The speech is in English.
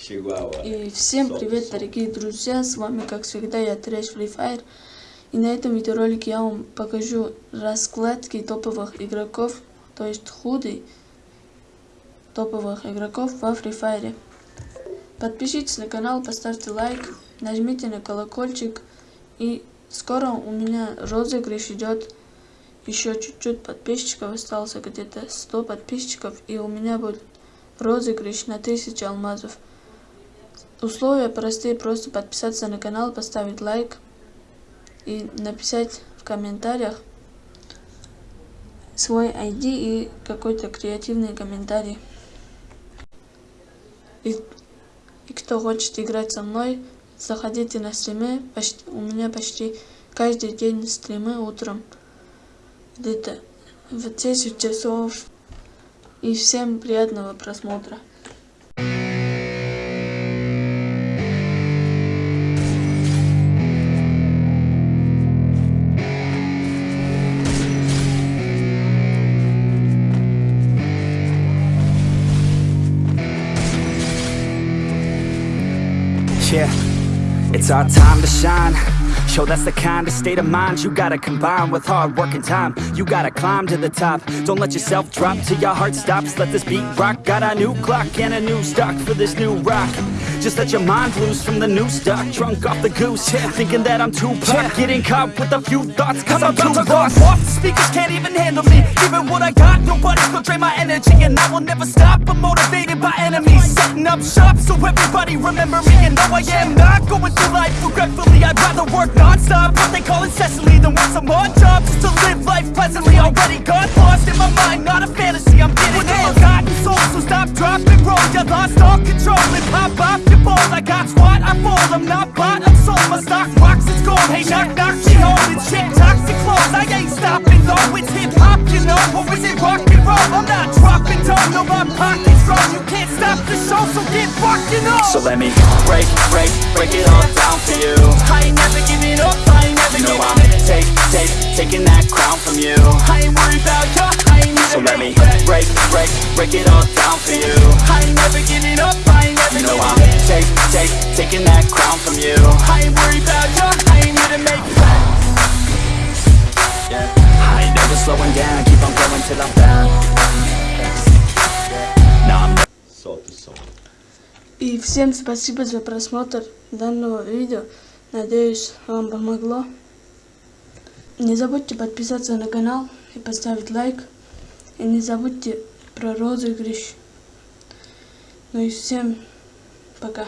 Чигуауа. И всем привет, дорогие друзья! С вами, как всегда, я Трэш Free Fire. И на этом видеоролике я вам покажу раскладки топовых игроков, то есть худы топовых игроков во Free Fire. Подпишитесь на канал, поставьте лайк, нажмите на колокольчик. И скоро у меня розыгрыш идет. Еще чуть-чуть подписчиков осталось, где-то 100 подписчиков. И у меня будет розыгрыш на 1000 алмазов. Условия простые, просто подписаться на канал, поставить лайк и написать в комментариях свой ID и какой-то креативный комментарий. И, и кто хочет играть со мной, заходите на стримы, почти, у меня почти каждый день стримы утром, где-то в 10 часов. И всем приятного просмотра. Yeah, it's our time to shine. Show that's the kind of state of mind you gotta combine with hard work and time. You gotta climb to the top. Don't let yourself drop till your heart stops. Let this beat rock. Got a new clock and a new stock for this new rock. Just let your mind loose from the new stock. Drunk off the goose, yeah. thinking that I'm too pop. Getting caught with a few thoughts, cause I'm, too lost. Off the speakers can't even handle me. Giving what I got, nobody's gonna drain my energy. And I will never stop. I'm motivated by enemies. Setting up shop so everybody remember me. And no, I am not going through life regretfully. I'd rather work non-stop, what they call incessantly, than work some odd job just to live life pleasantly. Already got lost in my mind, not a all control and pop off your balls. I got squat, I fold. I'm not bought, I'm sold. My stock rocks, it's gold. Hey, knock, knock, she. It's shit, toxic clothes. I ain't stopping though. It's hip hop, you know, or is it rock and roll? I'm not dropping down, no, my pocket's strong. You can't stop the show, so get rockin' on. So let me break, break, break it all down for you I ain't never giving up, I ain't never You know giving I'm take, take, taking that crown from you I ain't worried about you, I ain't So never let me break, break, break it all down for you I ain't never giving up, I ain't never You know giving I'm up take, take, taking that crown from you I ain't worried about you, I ain't here to make I ain't never slowing down, keep on going till I'm down Now I'm Сол ты сол. И всем спасибо за просмотр данного видео. Надеюсь, вам помогло. Не забудьте подписаться на канал и поставить лайк. И не забудьте про розыгрыш. Ну и всем пока.